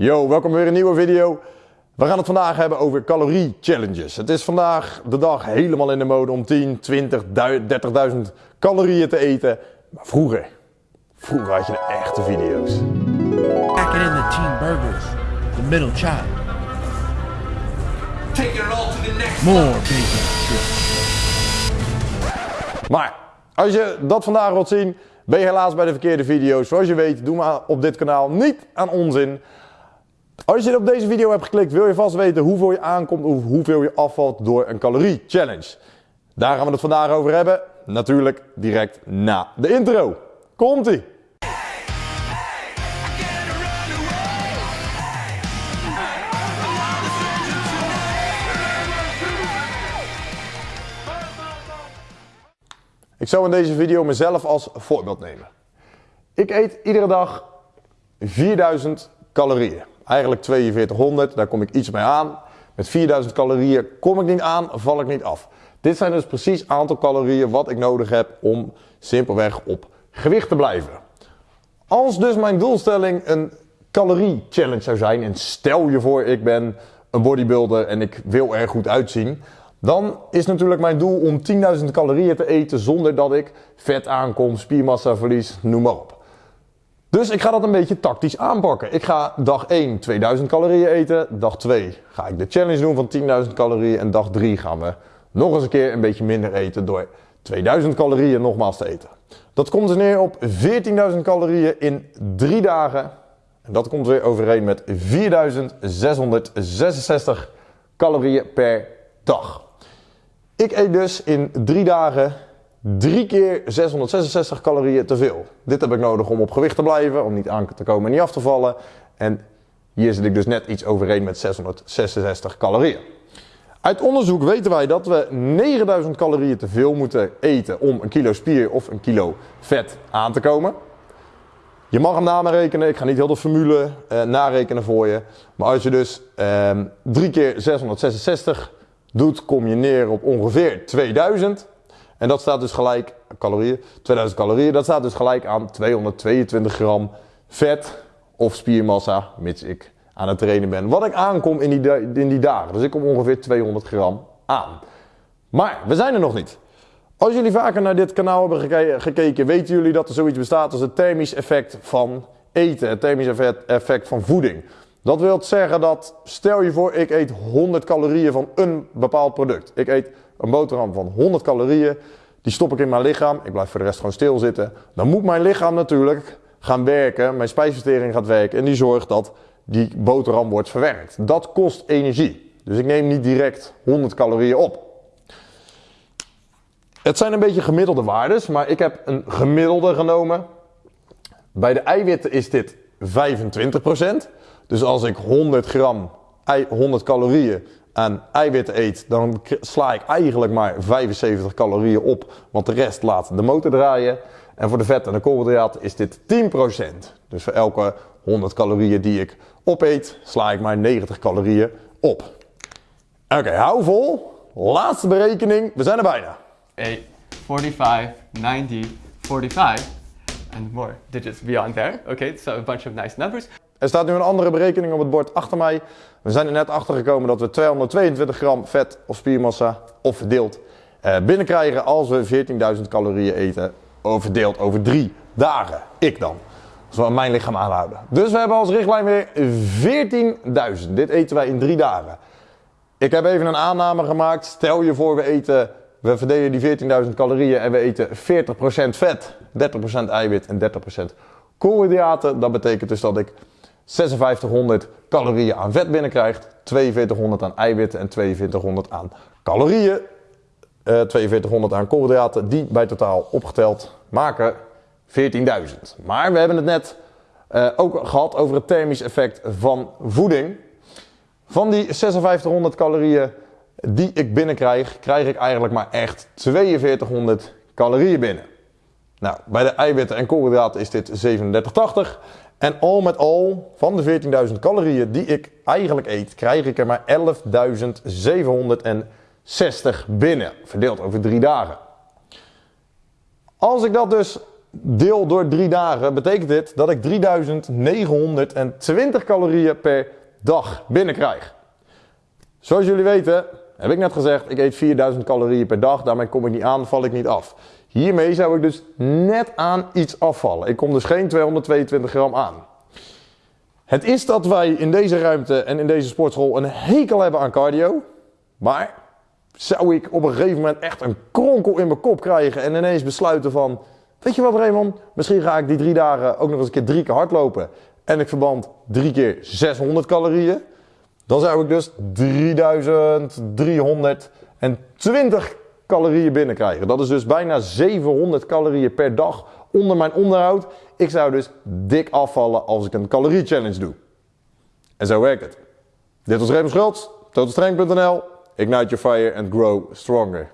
Yo, welkom weer een nieuwe video. We gaan het vandaag hebben over calorie challenges. Het is vandaag de dag helemaal in de mode om 10, 20, 30.000 calorieën te eten. Maar vroeger, vroeger had je de echte video's. In the team burgers, the middle chop. Taking it all to the next More bacon. Maar als je dat vandaag wilt zien, ben je helaas bij de verkeerde video's. Zoals je weet, doen we op dit kanaal niet aan onzin. Als je op deze video hebt geklikt, wil je vast weten hoeveel je aankomt of hoeveel je afvalt door een calorie challenge. Daar gaan we het vandaag over hebben. Natuurlijk direct na de intro. Komt-ie! Ik zou in deze video mezelf als voorbeeld nemen. Ik eet iedere dag 4000 calorieën. Eigenlijk 4200, daar kom ik iets mee aan. Met 4000 calorieën kom ik niet aan, val ik niet af. Dit zijn dus precies aantal calorieën wat ik nodig heb om simpelweg op gewicht te blijven. Als dus mijn doelstelling een calorie challenge zou zijn, en stel je voor ik ben een bodybuilder en ik wil er goed uitzien, dan is natuurlijk mijn doel om 10.000 calorieën te eten zonder dat ik vet aankom, spiermassa verlies, noem maar op. Dus ik ga dat een beetje tactisch aanpakken. Ik ga dag 1 2000 calorieën eten, dag 2 ga ik de challenge doen van 10.000 calorieën en dag 3 gaan we nog eens een keer een beetje minder eten door 2000 calorieën nogmaals te eten. Dat komt dus neer op 14.000 calorieën in 3 dagen. En dat komt weer overeen met 4666 calorieën per dag. Ik eet dus in 3 dagen 3 keer 666 calorieën te veel. Dit heb ik nodig om op gewicht te blijven, om niet aan te komen en niet af te vallen. En hier zit ik dus net iets overeen met 666 calorieën. Uit onderzoek weten wij dat we 9000 calorieën te veel moeten eten om een kilo spier of een kilo vet aan te komen. Je mag hem narekenen, ik ga niet heel de formule eh, narekenen voor je. Maar als je dus eh, 3 keer 666 doet, kom je neer op ongeveer 2000. En dat staat dus gelijk, calorieën, 2000 calorieën, dat staat dus gelijk aan 222 gram vet of spiermassa, mits ik aan het trainen ben. Wat ik aankom in die, in die dagen. Dus ik kom ongeveer 200 gram aan. Maar we zijn er nog niet. Als jullie vaker naar dit kanaal hebben geke gekeken, weten jullie dat er zoiets bestaat als het thermisch effect van eten. Het thermisch effect van voeding. Dat wil zeggen dat, stel je voor, ik eet 100 calorieën van een bepaald product. Ik eet een boterham van 100 calorieën. Die stop ik in mijn lichaam. Ik blijf voor de rest gewoon stilzitten. Dan moet mijn lichaam natuurlijk gaan werken. Mijn spijsvertering gaat werken. En die zorgt dat die boterham wordt verwerkt. Dat kost energie. Dus ik neem niet direct 100 calorieën op. Het zijn een beetje gemiddelde waardes, maar ik heb een gemiddelde genomen. Bij de eiwitten is dit 25%. Dus als ik 100 gram, 100 calorieën aan eiwitten eet, dan sla ik eigenlijk maar 75 calorieën op, want de rest laat de motor draaien. En voor de vet en de koolhydraten is dit 10%. Dus voor elke 100 calorieën die ik opeet, sla ik maar 90 calorieën op. Oké, hou vol. Laatste berekening, we zijn er bijna. 8, 45, 90, 45, and digits beyond there. Okay, so a bunch of nice numbers. Er staat nu een andere berekening op het bord achter mij. We zijn er net achter gekomen dat we 222 gram vet of spiermassa of verdeeld eh, binnenkrijgen als we 14.000 calorieën eten. Verdeeld over drie dagen. Ik dan. Als we aan mijn lichaam aanhouden. Dus we hebben als richtlijn weer 14.000. Dit eten wij in drie dagen. Ik heb even een aanname gemaakt. Stel je voor we eten, we verdelen die 14.000 calorieën en we eten 40% vet, 30% eiwit en 30% koolhydraten. Dat betekent dus dat ik 5600 calorieën aan vet binnenkrijgt, 4200 aan eiwitten en 4200 aan calorieën. Uh, 4200 aan koolhydraten, die bij totaal opgeteld maken 14.000. Maar we hebben het net uh, ook gehad over het thermisch effect van voeding. Van die 5600 calorieën die ik binnenkrijg, krijg ik eigenlijk maar echt 4200 calorieën binnen. Nou, bij de eiwitten en koolhydraten is dit 3780. En al met al, van de 14.000 calorieën die ik eigenlijk eet, krijg ik er maar 11.760 binnen. Verdeeld over drie dagen. Als ik dat dus deel door drie dagen, betekent dit dat ik 3920 calorieën per dag binnenkrijg. Zoals jullie weten, heb ik net gezegd, ik eet 4000 calorieën per dag. Daarmee kom ik niet aan, val ik niet af. Hiermee zou ik dus net aan iets afvallen. Ik kom dus geen 222 gram aan. Het is dat wij in deze ruimte en in deze sportschool een hekel hebben aan cardio. Maar zou ik op een gegeven moment echt een kronkel in mijn kop krijgen en ineens besluiten van... Weet je wat Raymond, misschien ga ik die drie dagen ook nog eens een keer drie keer hardlopen. En ik verband drie keer 600 calorieën. Dan zou ik dus 3320 calorieën binnenkrijgen. Dat is dus bijna 700 calorieën per dag onder mijn onderhoud. Ik zou dus dik afvallen als ik een calorie challenge doe. En zo werkt het. Dit was Raymond Schultz, totalstrength.nl. Ignite your fire and grow stronger.